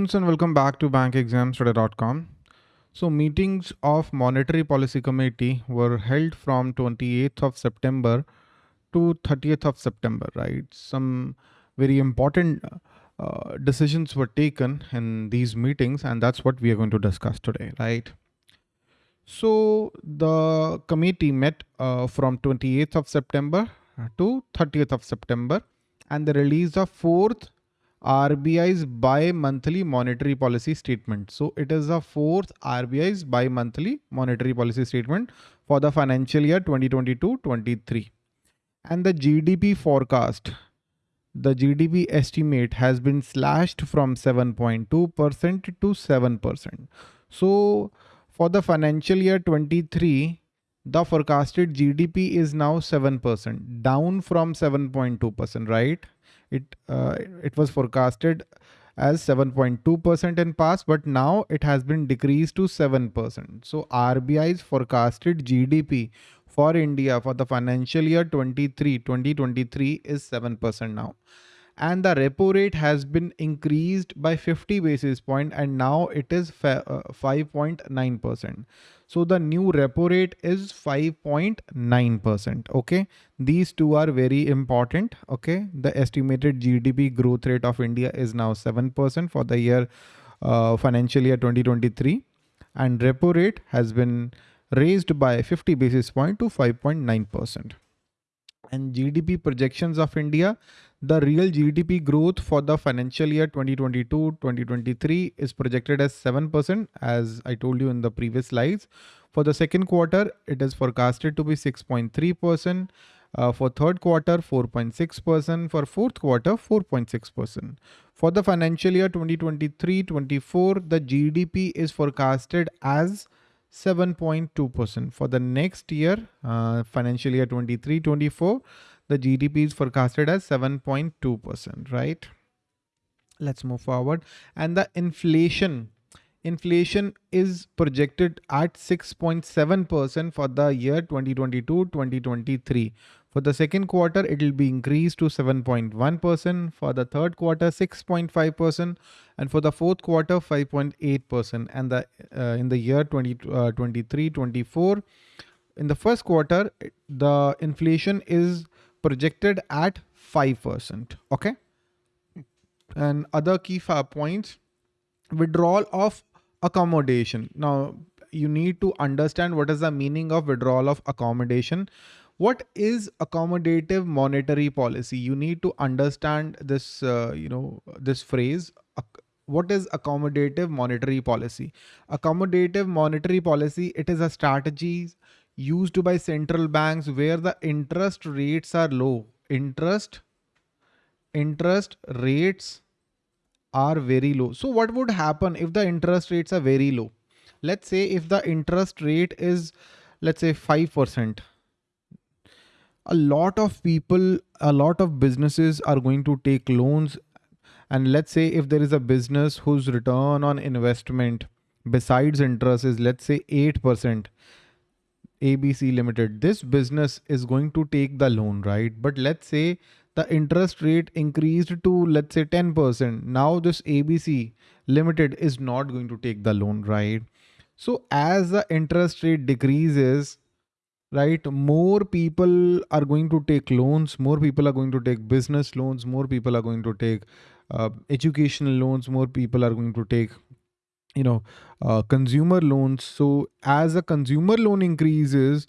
students and welcome back to bankexamstoday.com. So meetings of monetary policy committee were held from 28th of September to 30th of September, right? Some very important uh, decisions were taken in these meetings and that's what we are going to discuss today, right? So the committee met uh, from 28th of September to 30th of September and the release of fourth RBI's bi-monthly monetary policy statement. So it is the fourth RBI's bi-monthly monetary policy statement for the financial year 2022-23. And the GDP forecast, the GDP estimate has been slashed from 7.2% to 7%. So for the financial year 23, the forecasted GDP is now 7%, down from 7.2%, right? It uh, it was forecasted as 7.2% in past, but now it has been decreased to 7%. So RBI's forecasted GDP for India for the financial year 23 2023 is 7% now and the repo rate has been increased by 50 basis point and now it is 5.9%. Uh, so the new repo rate is 5.9%. Okay. These two are very important. Okay. The estimated GDP growth rate of India is now 7% for the year uh, financial year 2023 and repo rate has been raised by 50 basis point to 5.9% and GDP projections of India, the real GDP growth for the financial year 2022-2023 is projected as 7% as I told you in the previous slides. For the second quarter, it is forecasted to be 6.3%. Uh, for third quarter, 4.6%. For fourth quarter, 4.6%. For the financial year 2023-24, the GDP is forecasted as 7.2% for the next year uh, financial year 23 24 the gdp is forecasted as 7.2% right? Let's move forward. And the inflation inflation is projected at 6.7% for the year 2022 2023 for the second quarter, it will be increased to 7.1%. For the third quarter, 6.5%. And for the fourth quarter, 5.8%. And the uh, in the year 2023, uh, 24, in the first quarter, the inflation is projected at 5%. Okay. And other key points, withdrawal of accommodation. Now, you need to understand what is the meaning of withdrawal of accommodation what is accommodative monetary policy? You need to understand this uh, you know this phrase. What is accommodative monetary policy? Accommodative monetary policy it is a strategy used by central banks where the interest rates are low. Interest interest rates are very low. So what would happen if the interest rates are very low? Let's say if the interest rate is let's say 5% a lot of people, a lot of businesses are going to take loans. And let's say if there is a business whose return on investment besides interest is let's say 8%, ABC Limited, this business is going to take the loan, right? But let's say the interest rate increased to let's say 10%. Now this ABC Limited is not going to take the loan, right? So as the interest rate decreases, right? More people are going to take loans more people are going to take business loans more people are going to take uh, educational loans more people are going to take you know uh, consumer loans. So as a consumer loan increases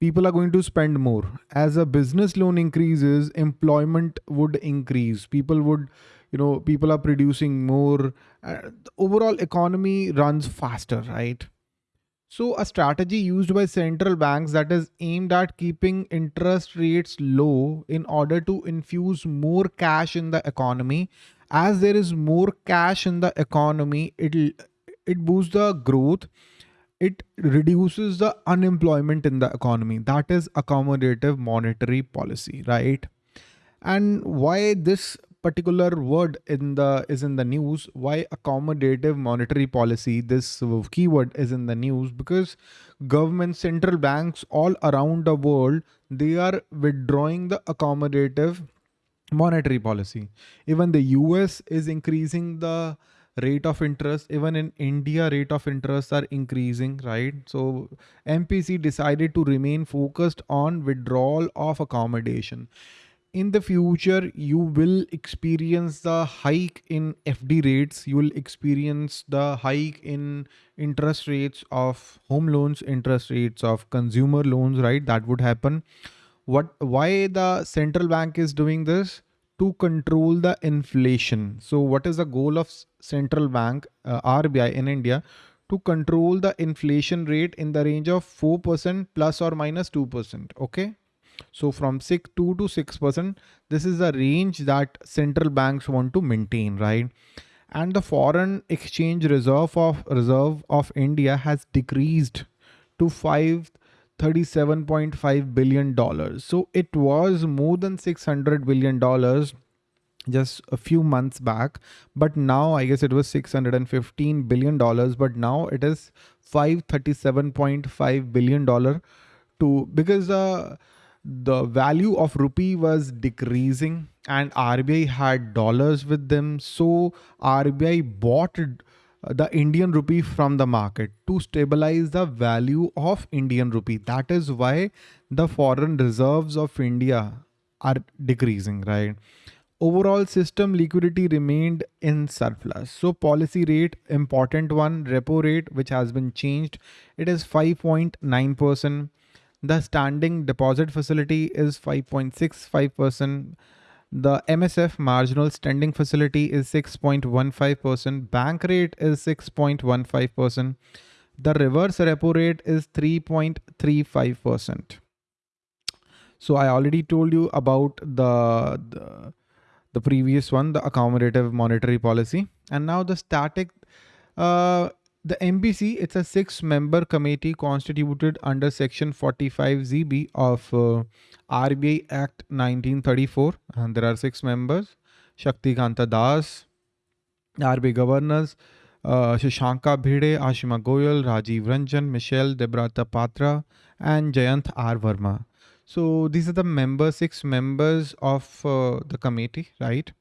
people are going to spend more. As a business loan increases employment would increase. People would you know people are producing more uh, the overall economy runs faster right so a strategy used by central banks that is aimed at keeping interest rates low in order to infuse more cash in the economy. As there is more cash in the economy, it'll it boosts the growth. It reduces the unemployment in the economy. That is accommodative monetary policy, right? And why this particular word in the is in the news why accommodative monetary policy this keyword is in the news because government central banks all around the world they are withdrawing the accommodative monetary policy. Even the us is increasing the rate of interest even in india rate of interest are increasing right? So mpc decided to remain focused on withdrawal of accommodation in the future you will experience the hike in fd rates you will experience the hike in interest rates of home loans interest rates of consumer loans right that would happen what why the central bank is doing this to control the inflation. So what is the goal of central bank uh, RBI in India to control the inflation rate in the range of 4% plus or minus 2%. Okay. So from 6 2 to 6%, this is the range that central banks want to maintain, right? And the foreign exchange reserve of reserve of India has decreased to 5 $37.5 billion. So it was more than $600 billion just a few months back but now i guess it was 615 billion dollars but now it is 537.5 billion dollar to because uh, the value of rupee was decreasing and rbi had dollars with them so rbi bought uh, the Indian rupee from the market to stabilize the value of Indian rupee. That is why the foreign reserves of India are decreasing, right? Overall system liquidity remained in surplus. So policy rate, important one, repo rate, which has been changed. It is 5.9%. The standing deposit facility is 5.65%. The MSF marginal standing facility is 6.15%. Bank rate is 6.15%. The reverse repo rate is 3.35%. So I already told you about the, the, the previous one, the accommodative monetary policy. And now the static uh, the MPC, it's a six member committee constituted under section 45ZB of uh, RBI Act 1934. And there are six members, Shaktikanta Das, RBI governors, uh, Shashanka Bhide, Ashima Goyal, Rajiv Ranjan, Michael Debabrata Patra, and Jayant R. Verma. So these are the members, six members of uh, the committee, right?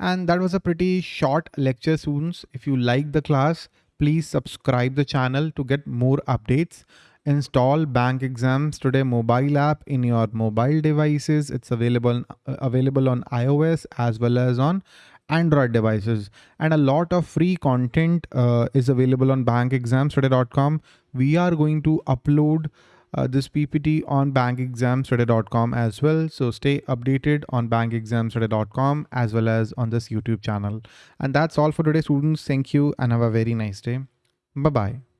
And that was a pretty short lecture, students. If you like the class, Please subscribe the channel to get more updates. Install Bank Exams Today mobile app in your mobile devices. It's available uh, available on iOS as well as on Android devices. And a lot of free content uh, is available on bankexamstoday.com. We are going to upload uh, this PPT on bankexamstoday.com as well. So stay updated on bankexamstoday.com as well as on this YouTube channel. And that's all for today, students. Thank you and have a very nice day. Bye-bye.